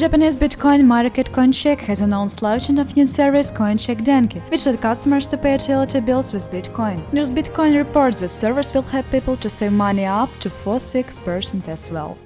Japanese Bitcoin market CoinCheck has announced launching of new service CoinCheck Denki, which lets customers to pay utility bills with Bitcoin. News Bitcoin reports the service will help people to save money up to 4-6% as well.